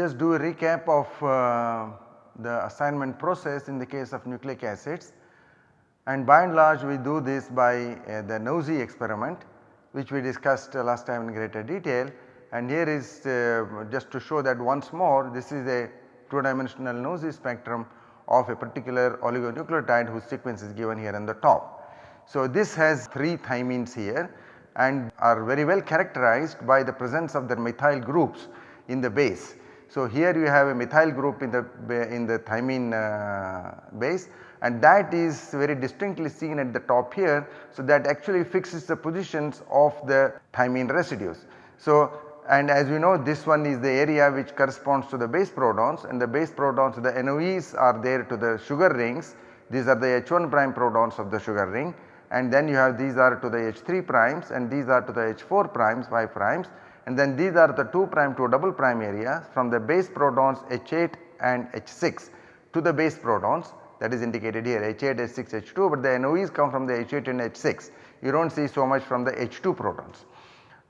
Just do a recap of uh, the assignment process in the case of nucleic acids and by and large we do this by uh, the NOESY experiment which we discussed uh, last time in greater detail and here is uh, just to show that once more this is a 2 dimensional NOESY spectrum of a particular oligonucleotide whose sequence is given here on the top. So, this has 3 thymines here and are very well characterized by the presence of their methyl groups in the base. So, here you have a methyl group in the in the thymine uh, base and that is very distinctly seen at the top here. So, that actually fixes the positions of the thymine residues. So, and as we know this one is the area which corresponds to the base protons and the base protons the NOEs are there to the sugar rings these are the H1 prime protons of the sugar ring and then you have these are to the H3 primes and these are to the H4 primes 5 primes and then these are the 2 prime to double prime areas from the base protons H8 and H6 to the base protons that is indicated here H8, H6, H2 but the NOEs come from the H8 and H6 you do not see so much from the H2 protons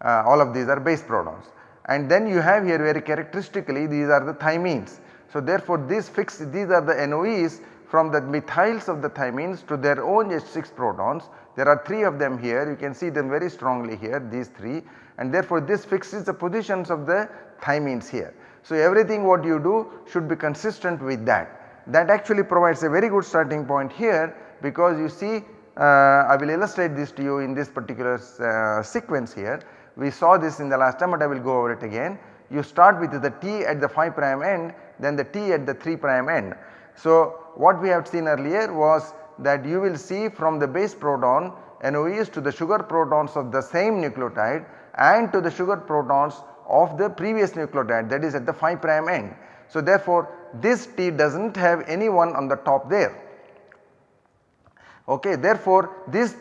uh, all of these are base protons. And then you have here very characteristically these are the thymines. So therefore these fix these are the NOEs from the methyls of the thymines to their own H6 protons. There are 3 of them here you can see them very strongly here these 3 and therefore this fixes the positions of the thymines here. So everything what you do should be consistent with that. That actually provides a very good starting point here because you see uh, I will illustrate this to you in this particular uh, sequence here we saw this in the last time but I will go over it again. You start with the T at the 5 prime end then the T at the 3 prime end. So what we have seen earlier was that you will see from the base proton NOEs to the sugar protons of the same nucleotide and to the sugar protons of the previous nucleotide that is at the 5 prime end. So therefore this T does not have any one on the top there. Okay, therefore this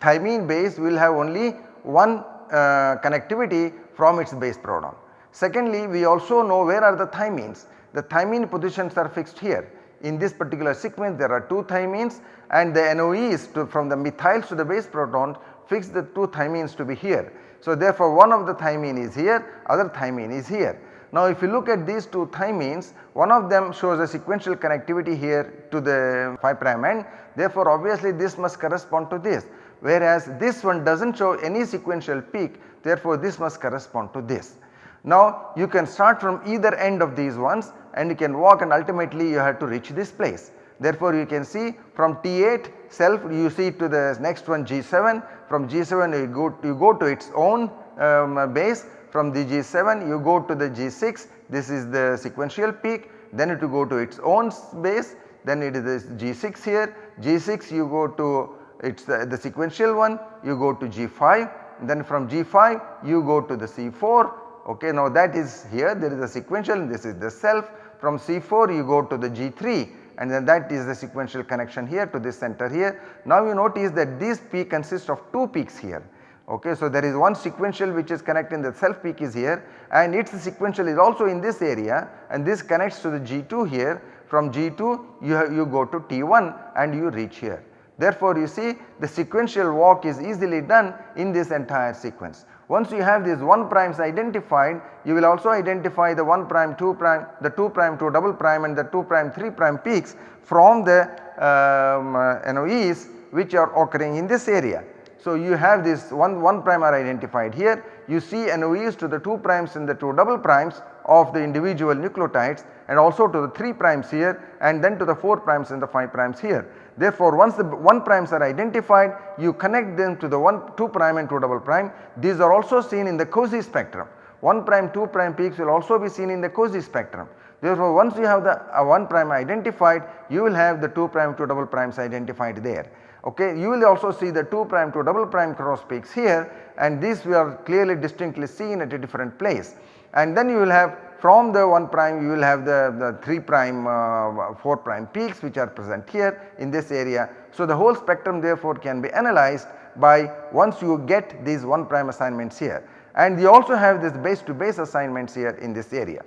thymine base will have only one uh, connectivity from its base proton. Secondly, we also know where are the thymines. The thymine positions are fixed here. In this particular sequence there are 2 thymines and the NOEs to, from the methyls to the base proton fix the 2 thymines to be here. So therefore one of the thymine is here, other thymine is here. Now if you look at these 2 thymines, one of them shows a sequential connectivity here to the 5 prime end. Therefore obviously this must correspond to this whereas this one does not show any sequential peak therefore this must correspond to this. Now you can start from either end of these ones and you can walk and ultimately you have to reach this place. Therefore you can see from T8 self you see to the next one G7 from G7 you go you go to its own um, base. From the G7 you go to the G6 this is the sequential peak. Then it will go to its own base. Then it is G6 here. G6 you go to it is the, sequential one. You go to G5 then from G5 you go to the C4 ok. Now that is here. There is a sequential. This is the self. From C4 you go to the G3 and then that is the sequential connection here to this center here. Now you notice that this peak consists of 2 peaks here ok. So there is one sequential which is connecting the self peak is here and its sequential is also in this area and this connects to the G2 here from G2 you, have, you go to T1 and you reach here. Therefore, you see the sequential walk is easily done in this entire sequence. Once you have these 1 primes identified, you will also identify the 1 prime, 2 prime, the 2 prime, 2 double prime and the 2 prime, 3 prime peaks from the um, uh, NOEs which are occurring in this area. So, you have this 1, 1 prime are identified here, you see NOEs to the 2 primes and the 2 double primes of the individual nucleotides and also to the 3 primes here and then to the 4 primes and the 5 primes here. Therefore, once the 1 primes are identified you connect them to the 1 2 prime and 2 double prime these are also seen in the COSY spectrum 1 prime 2 prime peaks will also be seen in the COSY spectrum. Therefore, once you have the uh, 1 prime identified you will have the 2 prime 2 double primes identified there. Okay. You will also see the 2 prime 2 double prime cross peaks here and these we are clearly distinctly seen at a different place and then you will have from the 1 prime you will have the, the 3 prime uh, 4 prime peaks which are present here in this area. So the whole spectrum therefore can be analyzed by once you get these 1 prime assignments here and you also have this base to base assignments here in this area.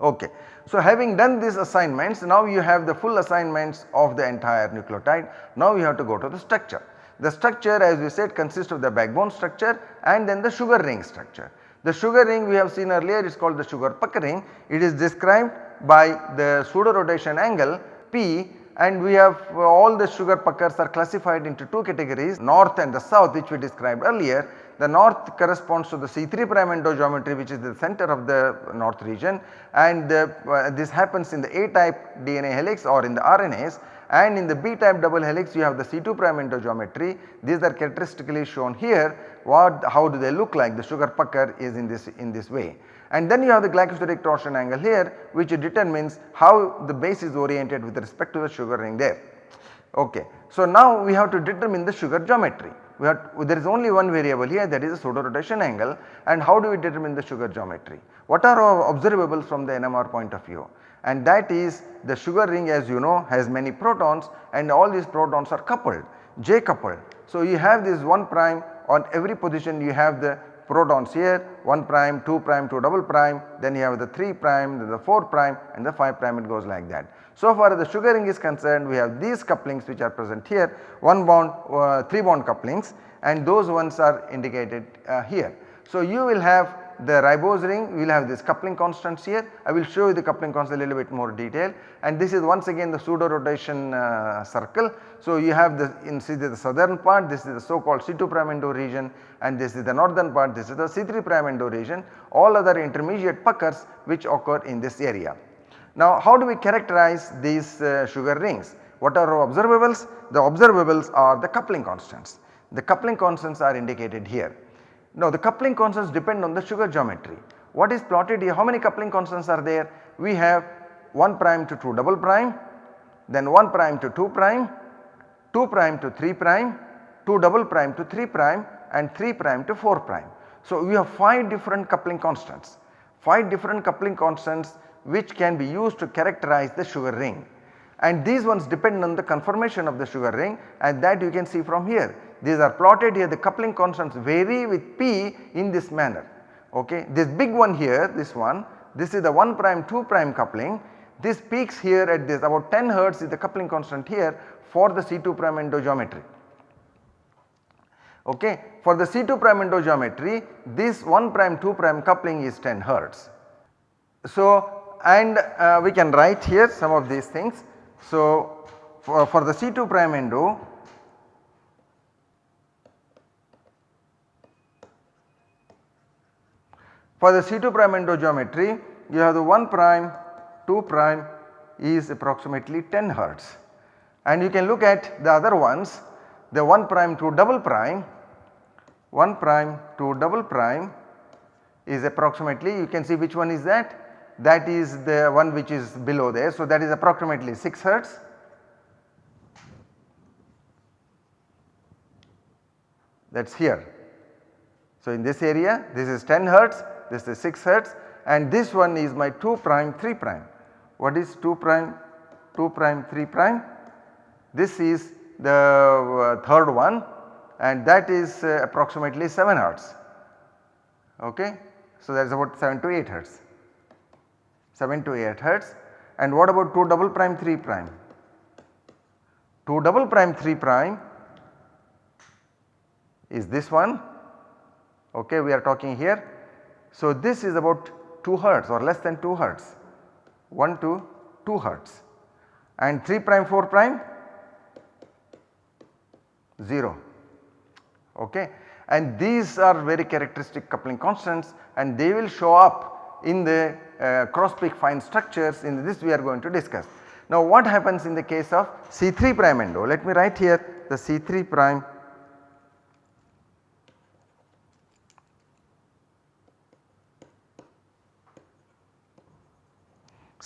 Okay. So having done these assignments now you have the full assignments of the entire nucleotide. Now you have to go to the structure. The structure as we said consists of the backbone structure and then the sugar ring structure. The sugar ring we have seen earlier is called the sugar puckering. It is described by the pseudo rotation angle P and we have uh, all the sugar puckers are classified into two categories north and the south which we described earlier. The north corresponds to the C3 prime endo geometry which is the center of the north region and uh, this happens in the A type DNA helix or in the RNAs and in the B type double helix you have the C2 prime endo geometry. These are characteristically shown here what how do they look like the sugar pucker is in this in this way. And then you have the glycosidic torsion angle here which determines how the base is oriented with respect to the sugar ring there. Okay. So now we have to determine the sugar geometry. We have there is only one variable here that is the pseudo rotation angle and how do we determine the sugar geometry? What are our observables from the NMR point of view? And that is the sugar ring as you know has many protons and all these protons are coupled, J coupled. So you have this 1 prime on every position you have the protons here 1 prime, 2 prime, 2 double prime, then you have the 3 prime, then the 4 prime and the 5 prime it goes like that. So far as the sugar ring is concerned we have these couplings which are present here 1 bond, uh, 3 bond couplings and those ones are indicated uh, here. So you will have the ribose ring we will have this coupling constants here. I will show you the coupling constant a little bit more detail and this is once again the pseudo rotation uh, circle. So you have the in see the southern part this is the so called C2 prime endo region and this is the northern part this is the C3 prime endo region all other intermediate puckers which occur in this area. Now how do we characterize these uh, sugar rings? What are our observables? The observables are the coupling constants. The coupling constants are indicated here. Now the coupling constants depend on the sugar geometry. What is plotted here? How many coupling constants are there? We have 1 prime to 2 double prime, then 1 prime to 2 prime, 2 prime to 3 prime, 2 double prime to 3 prime and 3 prime to 4 prime. So we have 5 different coupling constants, 5 different coupling constants which can be used to characterize the sugar ring and these ones depend on the conformation of the sugar ring and that you can see from here. These are plotted here the coupling constants vary with P in this manner okay. This big one here this one this is the 1 prime 2 prime coupling this peaks here at this about 10 hertz is the coupling constant here for the C2 prime endo geometry. Okay. For the C2 prime endo geometry this 1 prime 2 prime coupling is 10 hertz. So and uh, we can write here some of these things so, for, for the C2 prime endo for the C2 prime endo geometry you have the 1 prime 2 prime is approximately 10 hertz and you can look at the other ones the 1 prime to double prime 1 prime to double prime is approximately you can see which one is that that is the one which is below there. So, that is approximately 6 hertz. That is here. So, in this area this is 10 hertz, this is 6 hertz and this one is my 2 prime 3 prime. What is 2 prime 2 prime 3 prime? This is the uh, third one and that is uh, approximately 7 hertz. Okay. So, that is about 7 to 8 hertz. 7 to 8 hertz and what about 2 double prime 3 prime? 2 double prime 3 prime is this one okay we are talking here. So this is about 2 hertz or less than 2 hertz 1 to 2 hertz and 3 prime 4 prime 0 okay and these are very characteristic coupling constants and they will show up in the uh, cross peak fine structures in this we are going to discuss. Now what happens in the case of C3 prime endo? Let me write here the C3 prime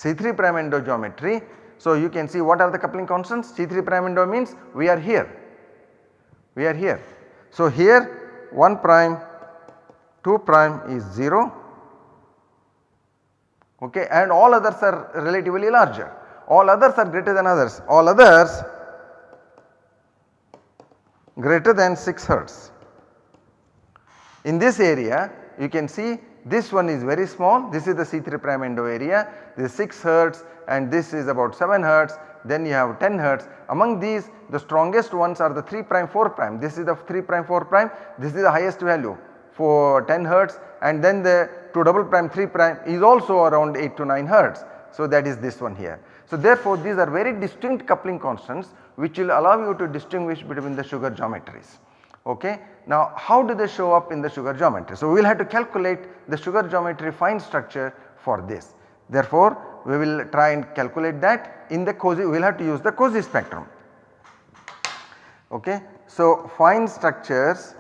C3 prime endo geometry. So you can see what are the coupling constants C3 prime endo means we are here, we are here. So here 1 prime 2 prime is 0 okay and all others are relatively larger all others are greater than others all others greater than 6 hertz. In this area you can see this one is very small. This is the C3 prime endo area. This is 6 hertz and this is about 7 hertz. Then you have 10 hertz. Among these the strongest ones are the 3 prime 4 prime. This is the 3 prime 4 prime. This is the highest value for 10 hertz. And then the 2 double prime 3 prime is also around 8 to 9 hertz. So that is this one here. So therefore these are very distinct coupling constants which will allow you to distinguish between the sugar geometries. Okay. Now how do they show up in the sugar geometry? So we will have to calculate the sugar geometry fine structure for this. Therefore we will try and calculate that in the COSY we will have to use the COSY spectrum. Okay. So fine structures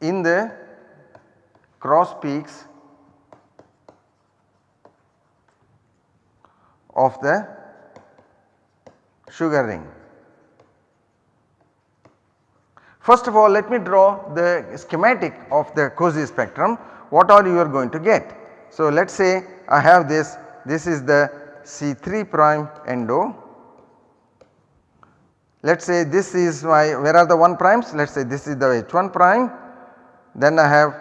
in the cross peaks of the sugar ring. First of all let me draw the schematic of the COSY spectrum. What all you are going to get. So let us say I have this. This is the C3 prime endo. Let us say this is my where are the 1 primes? Let us say this is the H1 prime. Then I have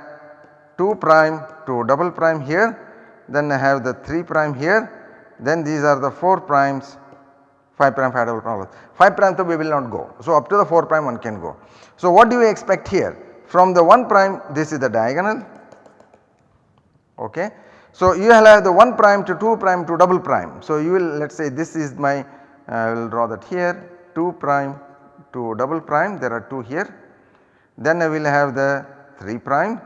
2 prime 2 double prime here. Then I have the 3 prime here. Then these are the 4 primes 5 prime 5 double prime 5 prime we will not go. So up to the 4 prime one can go. So what do you expect here from the 1 prime this is the diagonal okay. So you will have the 1 prime to 2 prime to double prime. So you will let us say this is my I will draw that here 2 prime to double prime there are 2 here. Then I will have the 3 prime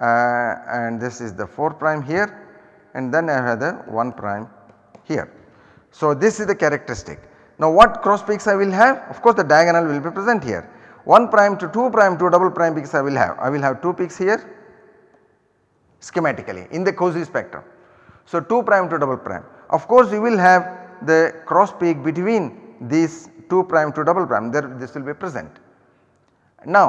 uh, and this is the 4 prime here and then I have the 1 prime here. So this is the characteristic. Now what cross peaks I will have? Of course the diagonal will be present here. 1 prime to 2 prime to double prime peaks I will have. I will have 2 peaks here schematically in the COSY spectrum. So 2 prime to double prime. Of course you will have the cross peak between these 2 prime to double prime there this will be present. Now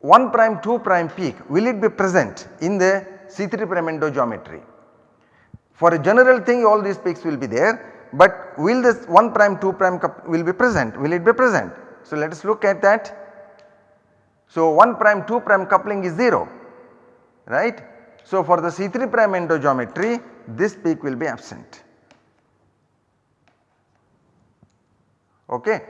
1 prime 2 prime peak will it be present in the C3 prime endo geometry. For a general thing all these peaks will be there but will this 1 prime 2 prime will be present will it be present. So let us look at that. So 1 prime 2 prime coupling is 0 right. So for the C3 prime endo geometry this peak will be absent. okay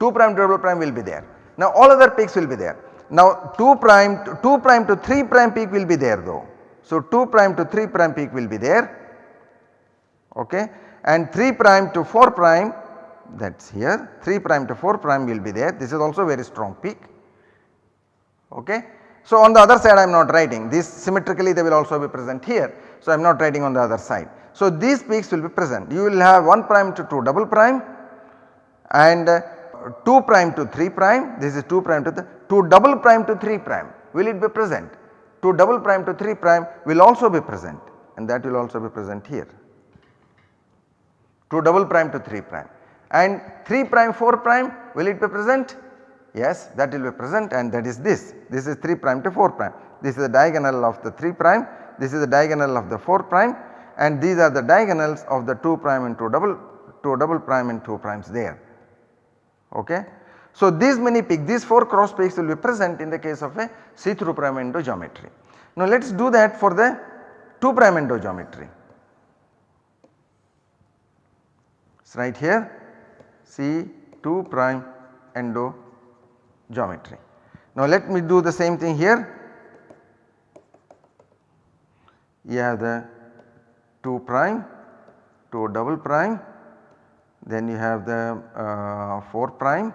2 prime double prime will be there. Now all other peaks will be there. Now 2 prime 2 prime to 3 prime peak will be there though. So 2 prime to 3 prime peak will be there okay? And 3 prime to 4 prime that is here 3 prime to 4 prime will be there. This is also very strong peak okay. So on the other side I am not writing. This symmetrically they will also be present here. So I am not writing on the other side. So these peaks will be present. You will have 1 prime to 2 double prime and uh, 2 prime to 3 prime. This is 2 prime to the 2 double prime to 3 prime. Will it be present? 2 double prime to 3 prime will also be present and that will also be present here 2 double prime to 3 prime. And 3 prime 4 prime will it be present? Yes that will be present and that is this. This is 3 prime to 4 prime. This is the diagonal of the 3 prime. This is the diagonal of the 4 prime. And these are the diagonals of the 2 prime and 2 double 2 double prime and 2 primes there. Okay. So these many peaks these 4 cross peaks will be present in the case of a C3 prime endo geometry. Now let us do that for the 2 prime endo geometry. Right here C2 prime endo geometry. Now let me do the same thing here. You have the 2 prime, 2 double prime then you have the uh, 4 prime,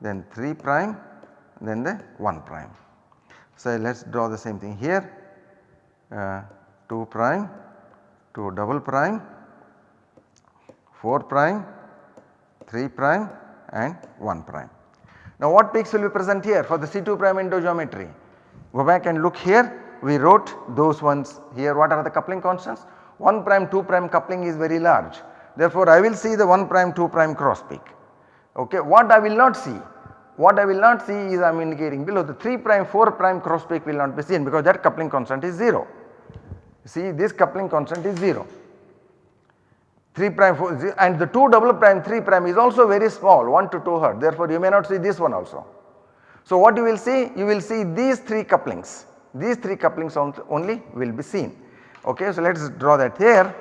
then 3 prime, then the 1 prime. So let us draw the same thing here uh, 2 prime, 2 double prime, 4 prime, 3 prime and 1 prime. Now what peaks will be present here for the C2 prime endo geometry? Go back and look here we wrote those ones here what are the coupling constants? 1 prime 2 prime coupling is very large Therefore, I will see the 1 prime 2 prime cross peak. Okay. What I will not see? What I will not see is I am indicating below the 3 prime 4 prime cross peak will not be seen because that coupling constant is 0. See this coupling constant is 0. 3 prime 4 0, and the 2 double prime 3 prime is also very small 1 to 2 hertz therefore you may not see this one also. So what you will see? You will see these 3 couplings, these 3 couplings only will be seen. Okay, so let us draw that here.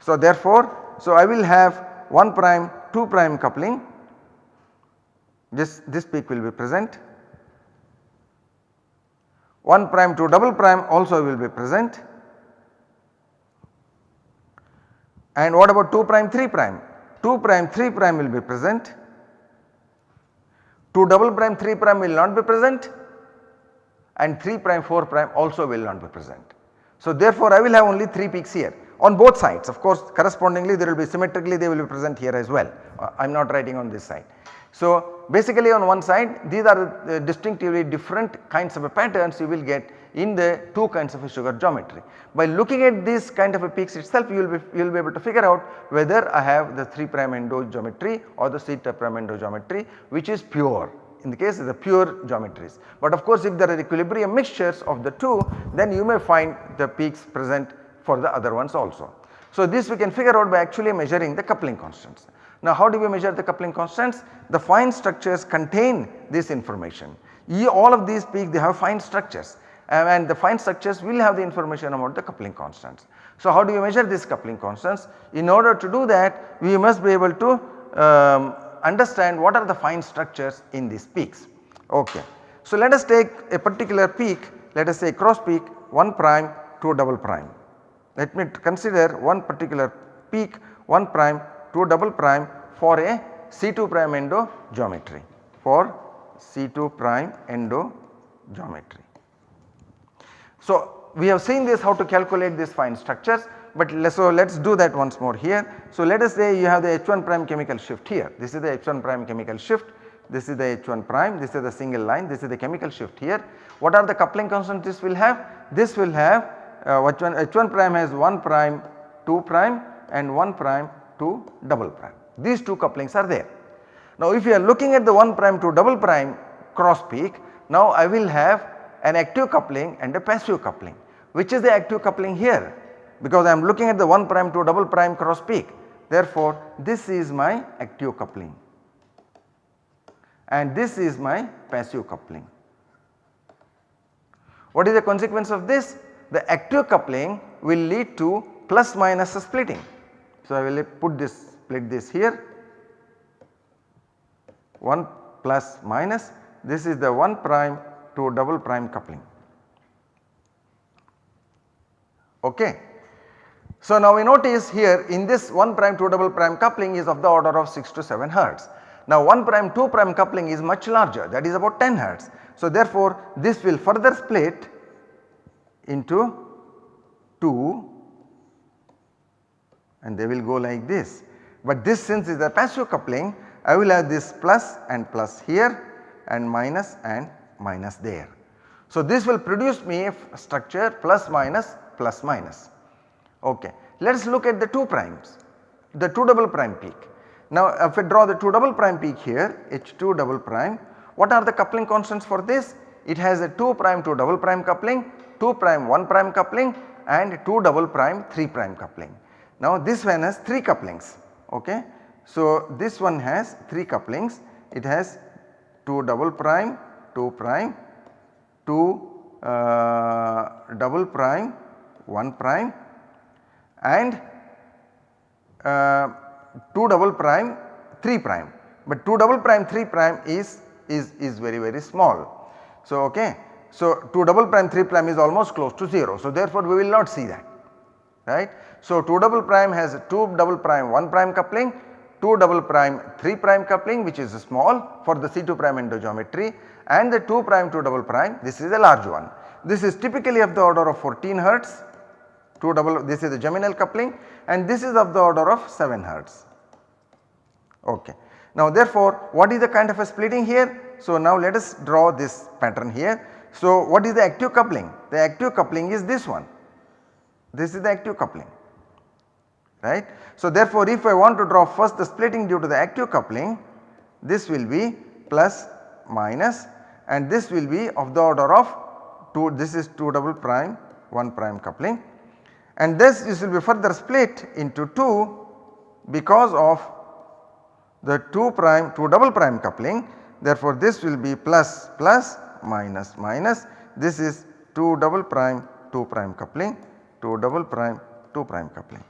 So therefore, so I will have 1 prime 2 prime coupling this, this peak will be present 1 prime 2 double prime also will be present and what about 2 prime 3 prime? 2 prime 3 prime will be present. 2 double prime 3 prime will not be present. And 3 prime 4 prime also will not be present. So therefore I will have only 3 peaks here on both sides. Of course correspondingly there will be symmetrically they will be present here as well. Uh, I am not writing on this side. So basically on one side these are the distinctively different kinds of patterns you will get in the two kinds of sugar geometry. By looking at this kind of a peaks itself you will be you will be able to figure out whether I have the 3 prime endo geometry or the theta prime endo geometry which is pure in the case of the pure geometries. But of course if there are equilibrium mixtures of the two then you may find the peaks present for the other ones also. So this we can figure out by actually measuring the coupling constants. Now how do we measure the coupling constants? The fine structures contain this information. All of these peaks they have fine structures and the fine structures will have the information about the coupling constants. So how do you measure these coupling constants? In order to do that we must be able to um, understand what are the fine structures in these peaks. Okay. So let us take a particular peak let us say cross peak 1 prime 2 double prime. Let me consider one particular peak 1 prime 2 double prime for a C2 prime endo geometry for C2 prime endo geometry. So we have seen this how to calculate these fine structures but so let us do that once more here. So let us say you have the H1 prime chemical shift here this is the H1 prime chemical shift this is the H1 prime this is the single line this is the chemical shift here. What are the coupling constants this will have? This will have uh, H1, H1 prime has 1 prime 2 prime and 1 prime 2 double prime these two couplings are there. Now if you are looking at the 1 prime 2 double prime cross peak now I will have an active coupling and a passive coupling. Which is the active coupling here? because I am looking at the 1 prime to double prime cross peak. Therefore, this is my active coupling and this is my passive coupling. What is the consequence of this? The active coupling will lead to plus minus splitting. So, I will put this split this here 1 plus minus this is the 1 prime to double prime coupling. Okay. So now we notice here in this 1 prime 2 double prime coupling is of the order of 6 to 7 hertz. Now 1 prime 2 prime coupling is much larger that is about 10 hertz. So therefore this will further split into 2 and they will go like this. But this since is a passive coupling I will have this plus and plus here and minus and minus there. So this will produce me a structure plus minus plus minus. Okay. Let us look at the 2 primes, the 2 double prime peak. Now if I draw the 2 double prime peak here H2 double prime, what are the coupling constants for this? It has a 2 prime 2 double prime coupling, 2 prime 1 prime coupling and 2 double prime 3 prime coupling. Now this one has 3 couplings okay. So this one has 3 couplings, it has 2 double prime, 2 prime, 2 uh, double prime, 1 prime and uh, 2 double prime 3 prime but 2 double prime 3 prime is, is, is very very small. So okay. So 2 double prime 3 prime is almost close to 0 so therefore we will not see that right. So 2 double prime has 2 double prime 1 prime coupling 2 double prime 3 prime coupling which is small for the C2 prime endogeometry and the 2 prime 2 double prime this is a large one. This is typically of the order of 14 hertz 2 double this is the geminal coupling and this is of the order of 7 hertz. Okay. Now therefore what is the kind of a splitting here? So now let us draw this pattern here. So what is the active coupling? The active coupling is this one. This is the active coupling right. So therefore if I want to draw first the splitting due to the active coupling this will be plus minus and this will be of the order of 2 this is 2 double prime 1 prime coupling and this, this will be further split into 2 because of the 2 prime 2 double prime coupling therefore this will be plus plus minus minus this is 2 double prime 2 prime coupling 2 double prime 2 prime coupling.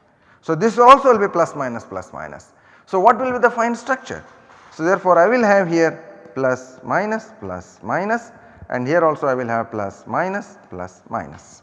So this also will be plus minus plus minus. So what will be the fine structure? So therefore I will have here plus minus plus minus and here also I will have plus minus plus minus.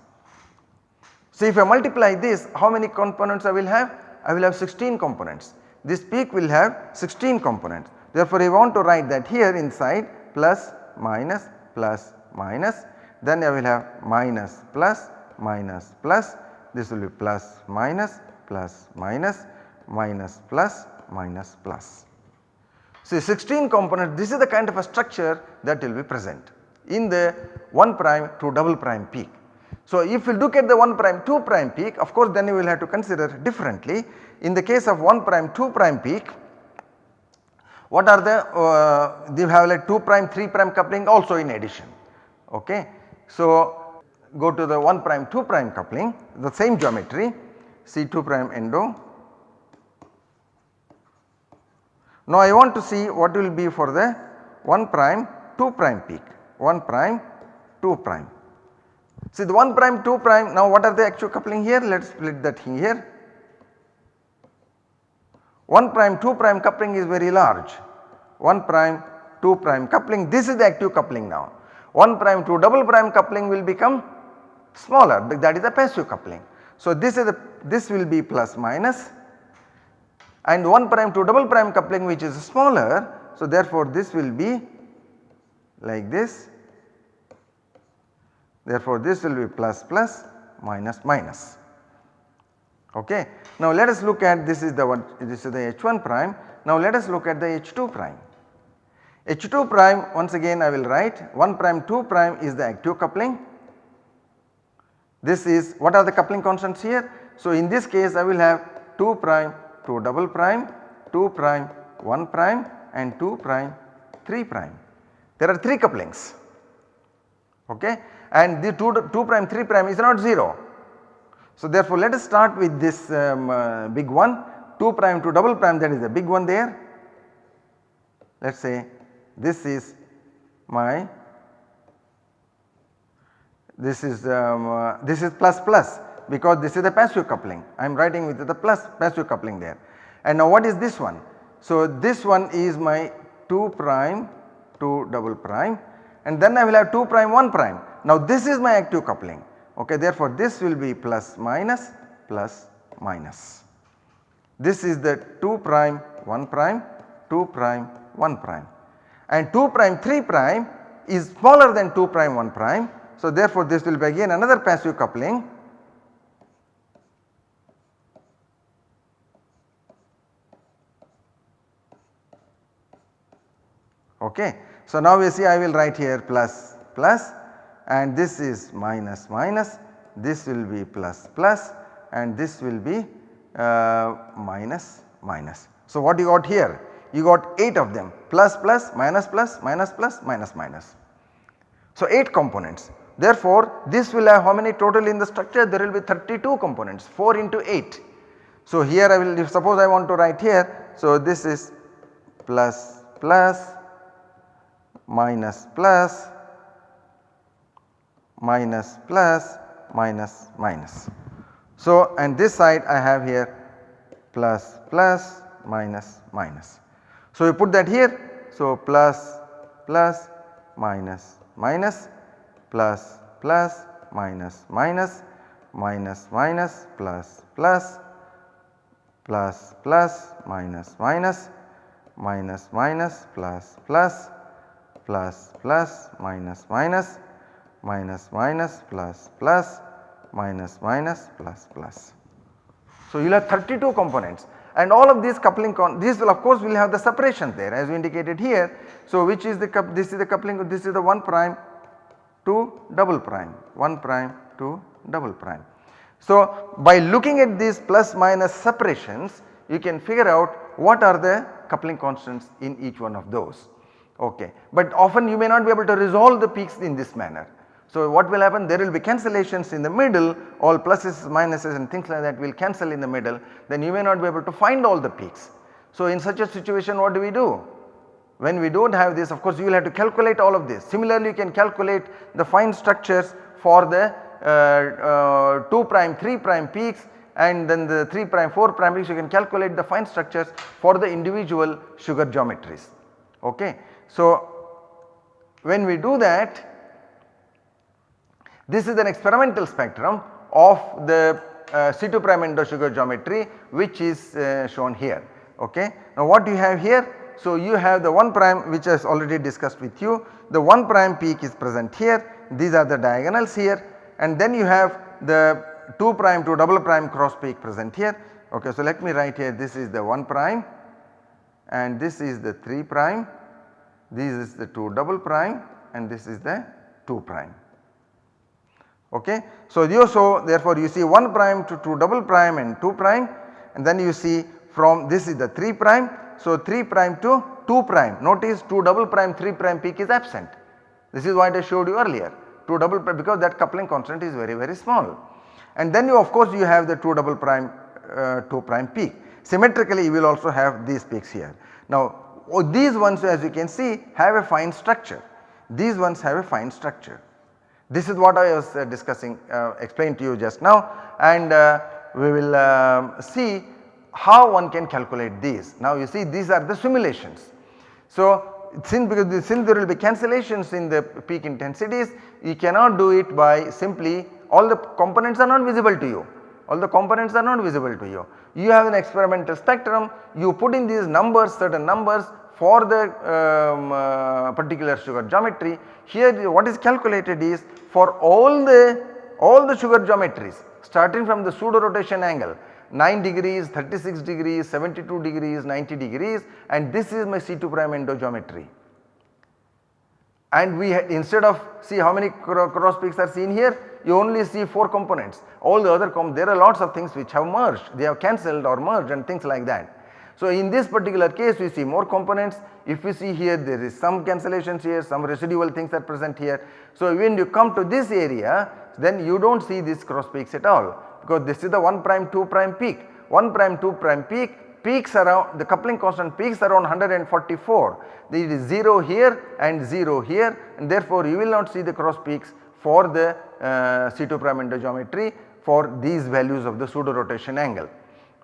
So if I multiply this how many components I will have? I will have 16 components. This peak will have 16 components. Therefore I want to write that here inside plus minus plus minus then I will have minus plus minus plus this will be plus minus plus minus minus plus minus plus. So 16 component this is the kind of a structure that will be present in the 1 prime to double prime peak. So if you look at the 1 prime 2 prime peak of course then you will have to consider differently. In the case of 1 prime 2 prime peak what are the uh, they have like 2 prime 3 prime coupling also in addition okay. So go to the 1 prime 2 prime coupling the same geometry C2 prime endo. Now I want to see what will be for the 1 prime 2 prime peak 1 prime 2 prime. See the 1 prime 2 prime now what are the actual coupling here let us split that here. 1 prime 2 prime coupling is very large 1 prime 2 prime coupling this is the active coupling now 1 prime 2 double prime coupling will become smaller that is the passive coupling. So this is the this will be plus minus and 1 prime to double prime coupling which is smaller. So therefore this will be like this therefore this will be plus plus minus minus okay. Now let us look at this is the one this is the H1 prime now let us look at the H2 prime. H2 prime once again I will write 1 prime 2 prime is the active coupling. This is what are the coupling constants here? So in this case I will have 2 prime 2 double prime 2 prime 1 prime and 2 prime 3 prime. There are 3 couplings okay and the 2, 2 prime 3 prime is not 0. So therefore let us start with this um, uh, big one 2 prime to double prime that is a big one there. Let us say this is my this is um, uh, this is plus plus because this is the passive coupling I am writing with the plus passive coupling there. And now what is this one? So this one is my 2 prime 2 double prime and then I will have 2 prime 1 prime. Now this is my active coupling okay therefore this will be plus minus plus minus. This is the 2 prime 1 prime 2 prime 1 prime and 2 prime 3 prime is smaller than 2 prime 1 prime. So therefore this will be again another passive coupling okay. So now we see I will write here plus plus and this is minus minus this will be plus plus and this will be uh, minus minus. So what you got here? You got 8 of them plus plus minus plus minus plus minus minus. So 8 components. Therefore this will have how many total in the structure? There will be 32 components 4 into 8. So here I will suppose I want to write here. So this is plus plus minus plus minus plus minus minus. So and this side I have here plus plus minus minus. So you put that here so plus plus minus minus plus plus minus minus minus minus plus plus plus plus minus minus minus minus plus plus plus plus minus minus minus minus plus plus minus minus plus plus. So you will have 32 components and all of these coupling con these will of course will have the separation there as we indicated here. So which is the this is the coupling this is the 1 prime to double prime 1 prime to double prime. So by looking at these plus minus separations you can figure out what are the coupling constants in each one of those okay. But often you may not be able to resolve the peaks in this manner. So what will happen there will be cancellations in the middle all pluses minuses and things like that will cancel in the middle then you may not be able to find all the peaks. So in such a situation what do we do? When we do not have this of course you will have to calculate all of this. Similarly you can calculate the fine structures for the uh, uh, 2 prime 3 prime peaks and then the 3 prime 4 prime peaks you can calculate the fine structures for the individual sugar geometries okay. So when we do that this is an experimental spectrum of the uh, C2 prime endo sugar geometry which is uh, shown here ok. Now what do you have here? So you have the 1 prime which is already discussed with you. The 1 prime peak is present here. These are the diagonals here. And then you have the 2 prime to double prime cross peak present here. Ok. So let me write here. This is the 1 prime. And this is the 3 prime. This is the 2 double prime. And this is the 2 prime. Ok. So you so therefore you see 1 prime to 2 double prime and 2 prime. And then you see from this is the 3 prime. So 3 prime to 2 prime notice 2 double prime 3 prime peak is absent. This is what I showed you earlier 2 double prime because that coupling constant is very very small. And then you of course you have the 2 double prime uh, 2 prime peak. Symmetrically you will also have these peaks here. Now oh, these ones as you can see have a fine structure, these ones have a fine structure. This is what I was uh, discussing uh, explained to you just now and uh, we will um, see how one can calculate these. Now you see these are the simulations. So since because since there will be cancellations in the peak intensities you cannot do it by simply all the components are not visible to you all the components are not visible to you. You have an experimental spectrum you put in these numbers certain numbers for the um, uh, particular sugar geometry. Here what is calculated is for all the all the sugar geometries starting from the pseudo rotation angle 9 degrees, 36 degrees, 72 degrees, 90 degrees and this is my C2 prime endo geometry. And we instead of see how many cross peaks are seen here you only see 4 components all the other com there are lots of things which have merged they have cancelled or merged and things like that. So in this particular case we see more components if you see here there is some cancellations here some residual things are present here. So when you come to this area then you do not see these cross peaks at all because this is the 1 prime 2 prime peak 1 prime 2 prime peak peaks around the coupling constant peaks around 144 there is 0 here and 0 here and therefore you will not see the cross peaks for the uh, C2 prime endo geometry for these values of the pseudo rotation angle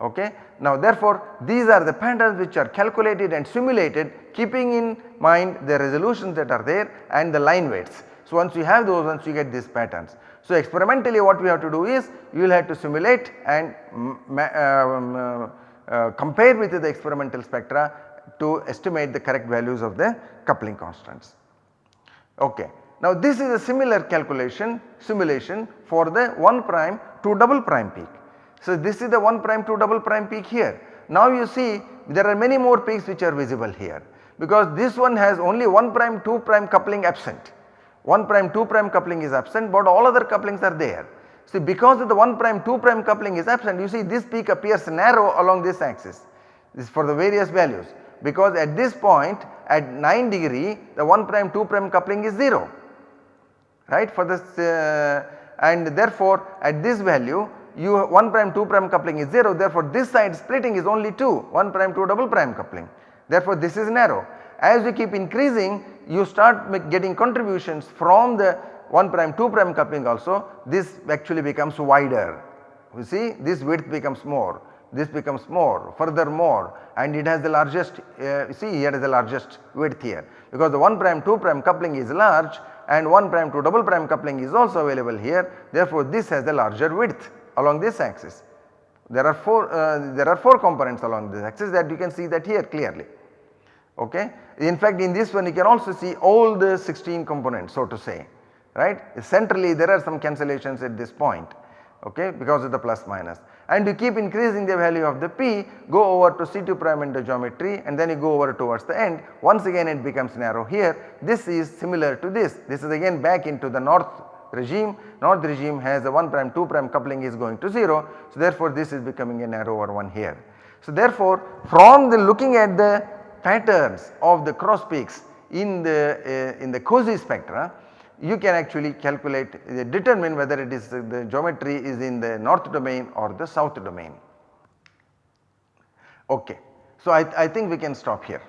okay. Now therefore these are the patterns which are calculated and simulated keeping in mind the resolutions that are there and the line weights. So once you have those once you get these patterns. So experimentally what we have to do is you will have to simulate and um, uh, uh, compare with the experimental spectra to estimate the correct values of the coupling constants. Okay. Now this is a similar calculation simulation for the 1 prime to double prime peak. So this is the 1 prime to double prime peak here. Now you see there are many more peaks which are visible here because this one has only 1 prime 2 prime coupling absent. 1 prime 2 prime coupling is absent but all other couplings are there. See because of the 1 prime 2 prime coupling is absent you see this peak appears narrow along this axis. This is for the various values. Because at this point at 9 degree the 1 prime 2 prime coupling is 0 right? For this uh, and therefore at this value you 1 prime 2 prime coupling is 0 therefore this side splitting is only 2 1 prime 2 double prime coupling. Therefore this is narrow. As you keep increasing you start getting contributions from the 1 prime 2 prime coupling also. This actually becomes wider. You see this width becomes more. This becomes more further more and it has the largest uh, see here is the largest width here. Because the 1 prime 2 prime coupling is large and 1 prime to double prime coupling is also available here. Therefore this has the larger width along this axis. There are 4 uh, there are 4 components along this axis that you can see that here clearly okay. In fact in this one you can also see all the 16 components so to say right? Centrally there are some cancellations at this point okay because of the plus minus. And you keep increasing the value of the p go over to C2 prime endo geometry and then you go over towards the end. Once again it becomes narrow here. This is similar to this. This is again back into the north regime. North regime has a 1 prime 2 prime coupling is going to 0 so therefore this is becoming a narrower one here. So therefore from the looking at the patterns of the cross peaks in the uh, in the COSY spectra you can actually calculate uh, determine whether it is uh, the geometry is in the north domain or the south domain. Okay. So I, I think we can stop here.